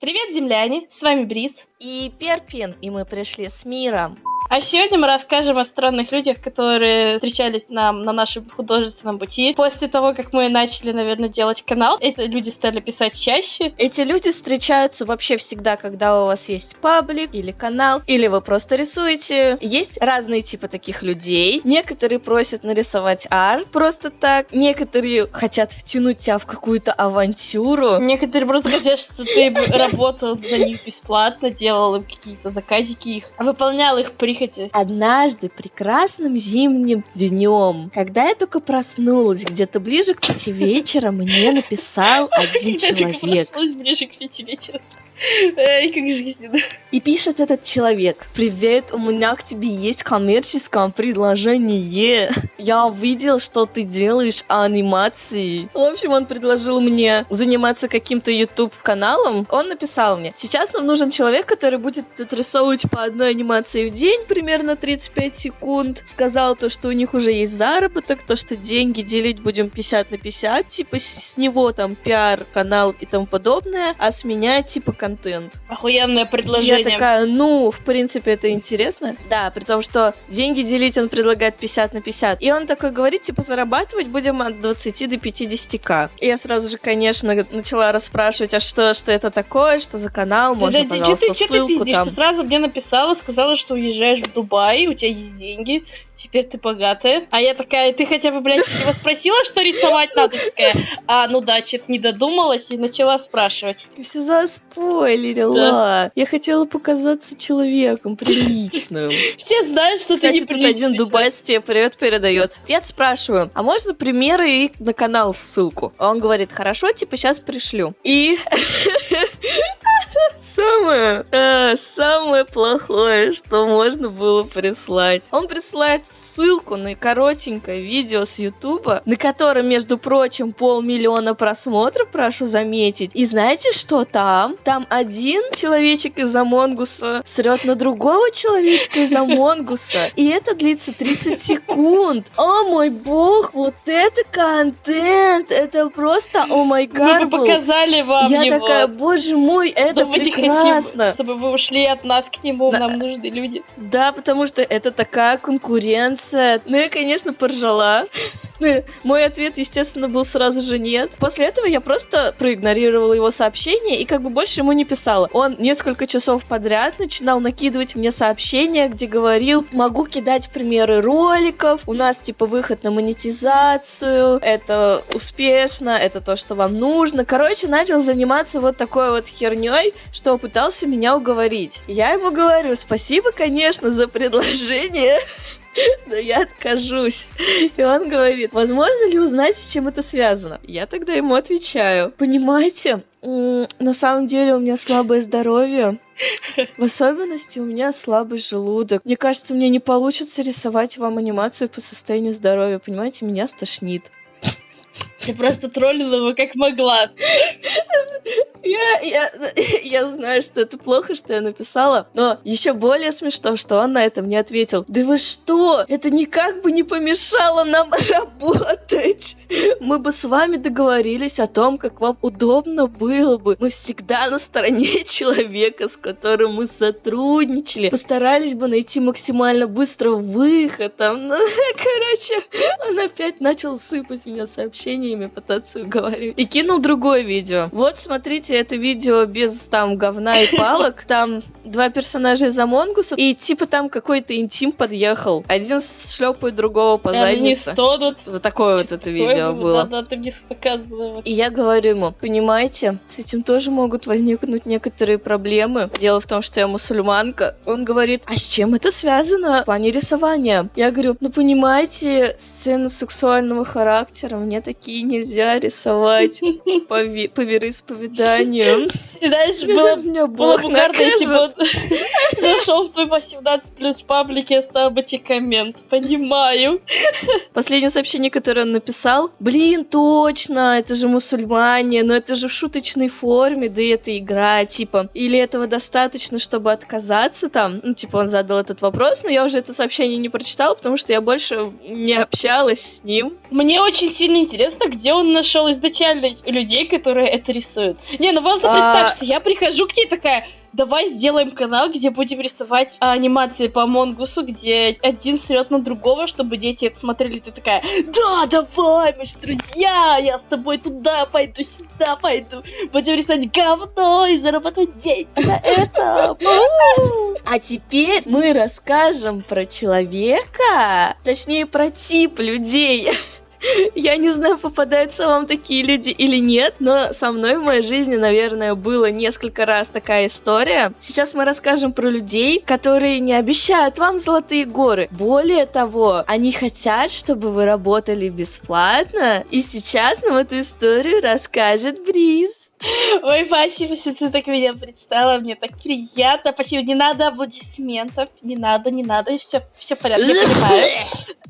Привет, земляне! С вами Брис. И Перпин, и мы пришли с миром. А сегодня мы расскажем о странных людях, которые встречались нам на нашем художественном пути. После того, как мы начали, наверное, делать канал, эти люди стали писать чаще. Эти люди встречаются вообще всегда, когда у вас есть паблик или канал, или вы просто рисуете. Есть разные типы таких людей. Некоторые просят нарисовать арт просто так. Некоторые хотят втянуть тебя в какую-то авантюру. Некоторые просто хотят, чтобы ты работал на них бесплатно, делал им какие-то заказики их, выполнял их прихоти прихоти. Однажды прекрасным зимним днем, когда я только проснулась, где-то ближе к пяти вечера, мне написал один человек. Я проснулась ближе к пяти вечера. Эй, как жизненно. И пишет этот человек. Привет, у меня к тебе есть коммерческое предложение. Я увидел, что ты делаешь анимации. В общем, он предложил мне заниматься каким-то YouTube каналом. Он написал мне, сейчас нам нужен человек, который будет отрисовывать по одной анимации в день, примерно 35 секунд. Сказал то, что у них уже есть заработок, то, что деньги делить будем 50 на 50, типа с него там пиар, канал и тому подобное, а с меня типа контент. Охуенное предложение. Я такая, ну, в принципе, это интересно. Да, при том, что деньги делить он предлагает 50 на 50. И он такой говорит, типа, зарабатывать будем от 20 до 50к. И я сразу же, конечно, начала расспрашивать, а что, что это такое, что за канал, можно, да, пожалуйста, ты, ссылку ты пиздишь? там. Ты сразу мне написала, сказала, что уезжаешь в Дубай, у тебя есть деньги, теперь ты богатая. А я такая, ты хотя бы, блядь, его спросила, что рисовать надо? Такая, а, ну да, что-то не додумалась и начала спрашивать. Ты все заспойлерила. Да. Я хотела показаться человеком приличным. Все знают, что Кстати, ты тут один дубайц тебе привет передает. Я спрашиваю, а можно примеры и на канал ссылку? Он говорит, хорошо, типа сейчас пришлю. И Самое, э, самое плохое, что можно было прислать. Он присылает ссылку на коротенькое видео с Ютуба, на котором, между прочим, полмиллиона просмотров, прошу заметить. И знаете, что там? Там один человечек из Амонгуса срет на другого человечка из Амонгуса. И это длится 30 секунд. О мой бог, вот это контент! Это просто, о май гад. Мы бы показали вам Я его. такая, боже мой, это Но прекрасно. Хотим, чтобы вы ушли от нас к нему, да. нам нужны люди. Да, потому что это такая конкуренция. Ну, я, конечно, поржала. Ну, мой ответ, естественно, был сразу же нет. После этого я просто проигнорировала его сообщение и как бы больше ему не писала. Он несколько часов подряд начинал накидывать мне сообщения, где говорил, могу кидать примеры роликов, у нас типа выход на монетизацию, это успешно, это то, что вам нужно. Короче, начал заниматься вот такой вот херней, что пытался меня уговорить. Я ему говорю, спасибо, конечно, за предложение, но я откажусь. И он говорит, возможно ли узнать, с чем это связано? Я тогда ему отвечаю, понимаете, на самом деле у меня слабое здоровье, в особенности у меня слабый желудок. Мне кажется, мне не получится рисовать вам анимацию по состоянию здоровья. Понимаете, меня стошнит. Я просто троллила его как могла. Я, я, я знаю, что это плохо, что я написала, но еще более смешно, что он на это мне ответил. Да вы что? Это никак бы не помешало нам работать. Мы бы с вами договорились о том, как вам удобно было бы. Мы всегда на стороне человека, с которым мы сотрудничали. Постарались бы найти максимально быстро выход. Там, ну, короче, он опять начал сыпать меня сообщениями, пытаться уговорить. И кинул другое видео. Вот, смотрите, это видео без там говна и палок. Там два персонажа из Амонгуса, и типа там какой-то интим подъехал. Один шлепает другого по заднице. Они Вот такое вот это видео было. Да, да, ты мне показывала. И я говорю ему, понимаете, с этим тоже могут возникнуть некоторые проблемы. Дело в том, что я мусульманка. Он говорит, а с чем это связано в плане рисования? Я говорю, ну понимаете, сцены сексуального характера мне такие нельзя рисовать по, по вероисповеданию. И дальше было, меня было если бы он зашел в твой 18 плюс паблик и оставил бы тебе коммент. Понимаю. Последнее сообщение, которое он написал. Блин, точно, это же мусульмане, но это же в шуточной форме, да и это игра, типа. Или этого достаточно, чтобы отказаться там? Ну, типа, он задал этот вопрос, но я уже это сообщение не прочитала, потому что я больше не общалась с ним. Мне очень сильно интересно, где он нашел изначально людей, которые это рисуют. Не, ну просто представь, что я прихожу к тебе такая, давай сделаем канал, где будем рисовать а, анимации по Монгусу, где один срет на другого, чтобы дети это смотрели. Ты такая, да, давай, мы же друзья, я с тобой туда пойду, сюда пойду. Будем рисовать говно и зарабатывать деньги на этом. А теперь мы расскажем про человека, точнее про тип людей. Я не знаю, попадаются вам такие люди или нет, но со мной в моей жизни, наверное, было несколько раз такая история. Сейчас мы расскажем про людей, которые не обещают вам золотые горы. Более того, они хотят, чтобы вы работали бесплатно. И сейчас нам эту историю расскажет Бриз. Ой, спасибо, что ты так меня представила, мне так приятно. Спасибо, не надо аплодисментов, не надо, не надо, все, все в порядке, я понимаю.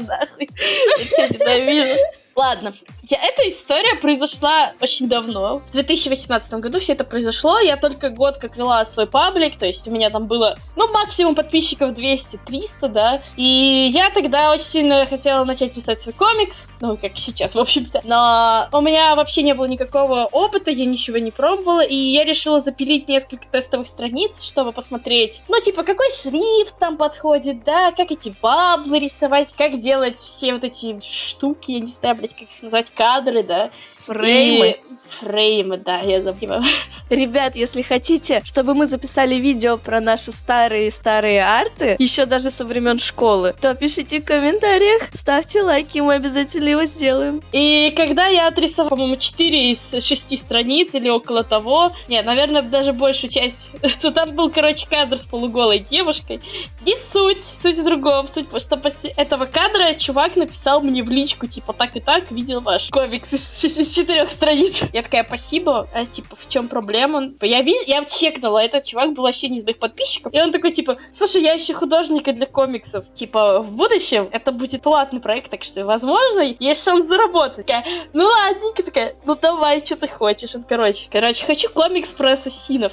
Пошла. Я тебя ненавижу. Ладно, я, эта история произошла очень давно. В 2018 году все это произошло. Я только год как вела свой паблик, то есть у меня там было, ну, максимум подписчиков 200-300, да. И я тогда очень сильно хотела начать писать свой комикс, ну, как сейчас, в общем-то. Но у меня вообще не было никакого опыта, я ничего не пробовала, и я решила запилить несколько тестовых страниц, чтобы посмотреть, ну, типа, какой шрифт там подходит, да, как эти баблы рисовать, как делать все вот эти штуки, я не знаю, блядь, как их назвать, кадры, да. Фреймы. И- Фреймы, да, я забыла. Ребят, если хотите, чтобы мы записали видео про наши старые-старые арты, еще даже со времен школы, то пишите в комментариях, ставьте лайки, мы обязательно его сделаем. И когда я отрисовала, по-моему, 4 из 6 страниц или около того, нет, наверное, даже большую часть, то там был, короче, кадр с полуголой девушкой. Не суть, суть в другом, суть, что после этого кадра чувак написал мне в личку, типа, так и так, видел ваш комикс из четырех страниц. Я такая, спасибо, а, типа, в чем проблема? Я, ви- я чекнула, этот чувак был вообще не из моих подписчиков, и он такой, типа, слушай, я ищу художника для комиксов. Типа, в будущем это будет платный проект, так что, возможно, есть шанс заработать. Такая, ну ладненько, такая, ну давай, что ты хочешь? Он, короче, короче, хочу комикс про ассасинов.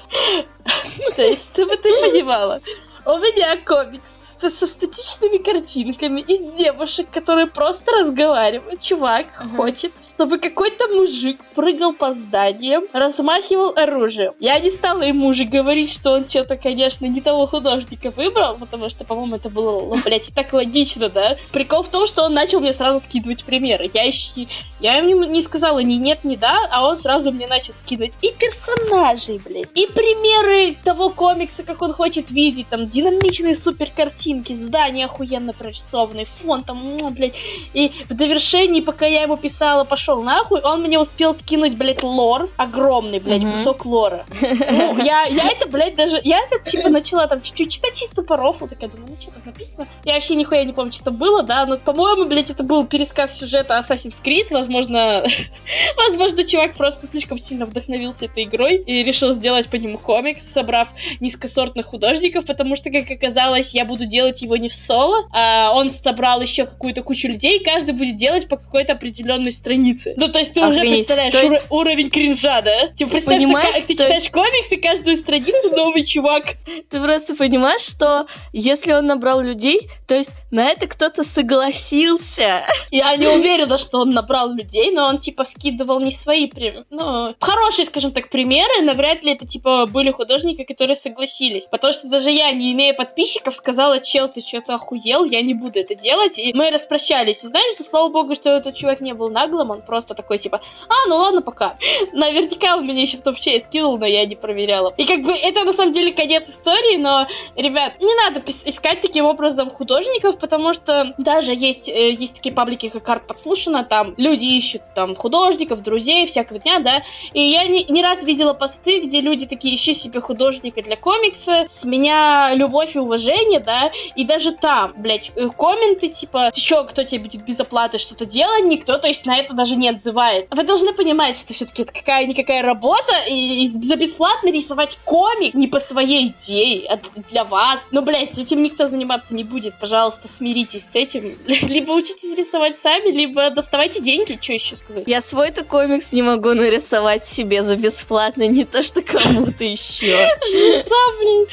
То есть, чтобы ты понимала. У меня комикс со статичными картинками из девушек, которые просто разговаривают. Чувак Мгм. хочет, чтобы какой-то мужик прыгал по зданиям, размахивал оружием. Я не стала ему уже говорить, что он что-то, конечно, не того художника выбрал, потому что, по-моему, это было, ну, блядь, и так логично, да? Прикол в том, что он начал мне сразу скидывать примеры. Я еще я ему не сказала ни нет, ни да, а он сразу мне начал скидывать и персонажей, блядь, и примеры того комикса, как он хочет видеть, там, динамичные супер картинки, здания охуенно прорисованные, фон там, блядь, и в довершении, пока я ему писала, пошел нахуй, он мне успел скинуть, блядь, лор, огромный, блядь, Мгм. кусок лора. Ну, я, я это, блядь, даже, я это, типа, начала там чуть-чуть читать чисто по рофлу, такая, думаю, ну, что там написано? Я вообще нихуя не помню, что там было, да, но, по-моему, блядь, это был пересказ сюжета Assassin's Creed, возможно, возможно, чувак просто слишком сильно вдохновился этой игрой и решил сделать по нему комикс, собрав низкосортных художников, потому что, как оказалось, я буду делать его не в соло, а он собрал еще какую-то кучу людей, и каждый будет делать по какой-то определенной странице. Ну, то есть ты уже Охренеть. представляешь То есть- уро- уровень кринжа, да? Типа, представь, Понимаешь, что ты есть- читаешь комикс, и каждую страницу новый чувак. Ты просто понимаешь, что если он набрал людей, то есть на это кто-то согласился. Я не уверена, что он набрал людей, но он, типа, скидывал не свои, прям, ну, хорошие, скажем так, примеры, навряд ли это, типа, были художники, которые согласились. Потому что даже я, не имея подписчиков, сказала, чел, ты что-то охуел, я не буду это делать. И мы распрощались. И знаешь, что, слава богу, что этот чувак не был наглым, он просто такой, типа, а, ну ладно, пока. Наверняка он меня еще в топ-чей скинул, но я не проверяла. И как бы это, на самом деле, конец истории, но, ребят, не надо искать таким образом художников, потому что даже есть, э, есть такие паблики, как Арт Подслушано, там люди ищут там художников, друзей, всякого дня, да, и я не, не раз видела посты, где люди такие, ищи себе художника для комикса, с меня любовь и уважение, да, и даже там, блядь, э, комменты, типа, ты чё, кто тебе будет без оплаты что-то делать, никто, то есть на это даже не отзывает. Вы должны понимать, что все-таки это какая-никакая работа, и, и за бесплатно рисовать комик не по своей идее, а для вас. Ну, блядь, этим никто заниматься не будет, пожалуйста, смиритесь с этим. Либо учитесь рисовать сами, либо доставайте деньги, что еще сказать. Я свой-то комикс не могу нарисовать себе за бесплатно, не то что кому-то еще. Жиза, блин.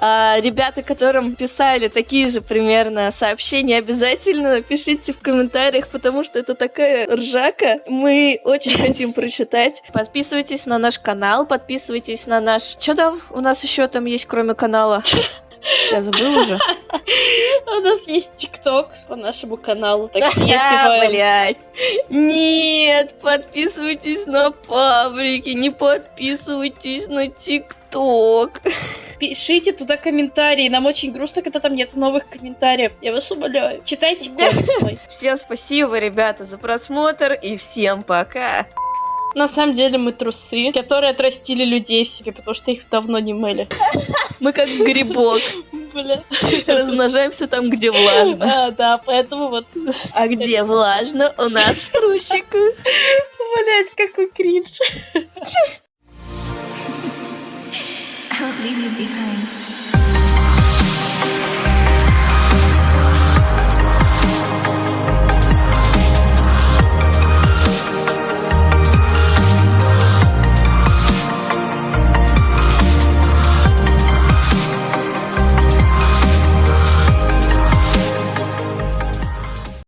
А ребята, которым писали такие же примерно сообщения, обязательно пишите в комментариях, потому что это такая ржака. Мы очень хотим прочитать. Подписывайтесь на наш канал, подписывайтесь на наш... Что там у нас еще там есть, кроме канала? Я забыл уже. У нас есть ТикТок по нашему каналу, так что если вы... Блять. Нет, подписывайтесь на паблики, не подписывайтесь на ТикТок. Пишите туда комментарии. Нам очень грустно, когда там нет новых комментариев. Я вас умоляю. Читайте комикс мой. Всем спасибо, ребята, за просмотр и всем пока. На самом деле мы трусы, которые отрастили людей в себе, потому что их давно не мыли. Мы как грибок. Бля. Размножаемся там, где влажно. А, да, поэтому вот... А где влажно? У нас в трусиках. Блять, какой кринж. I would leave you behind.